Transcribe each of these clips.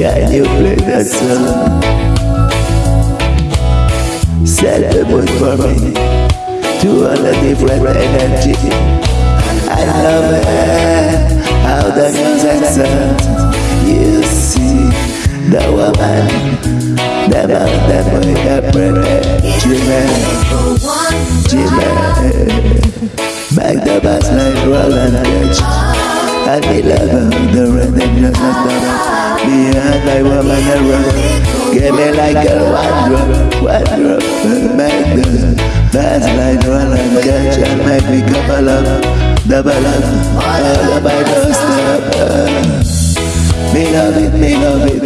Can you play that song? Set the mood for me to all the different energy. I love it how the music sounds. You see the woman, the man, boy, the brother, Jimmy, Jimmy. Make the bass like Roland Dutch. And me the rhythm just like that. Me and my woman a run. Give me like a one drop. Back the bass like Roland Dutch. And make me couple up, double up. All of my don't stop. Me love it, me love it.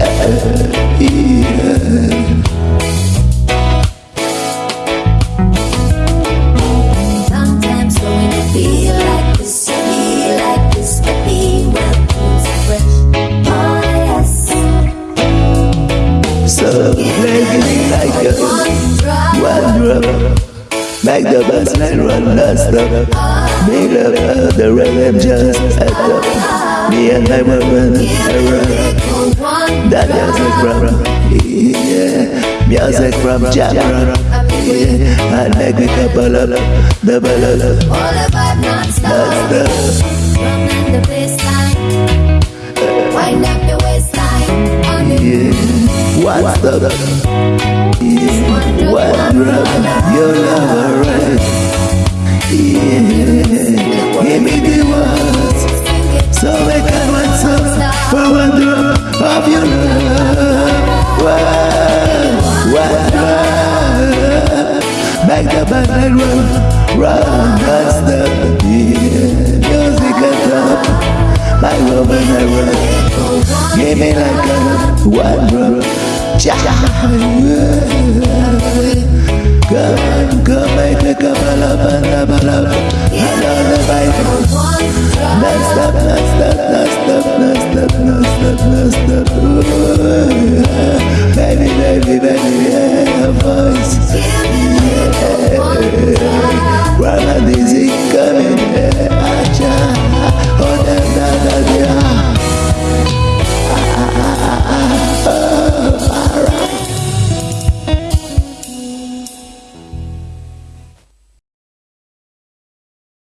Uh, yeah. So make like a one. Make the bass line run non-stop. Me love how the rhythm just at up. Me and my woman around. That music from yeah, music from Jamron. Yeah, and make me couple up, double up, all about non-stop. From the baseline, One. Your love. Yeah, give me the words. So I can want some for one drop of your love. One, one drop. Back the back and run, run, and. Yeah, music at top. My run. Give me like a one drop. Come, come, make stop, non stop, non stop, non stop, non stop, non stop. Baby, baby, baby, yeah, voice. Yeah, run this? disease.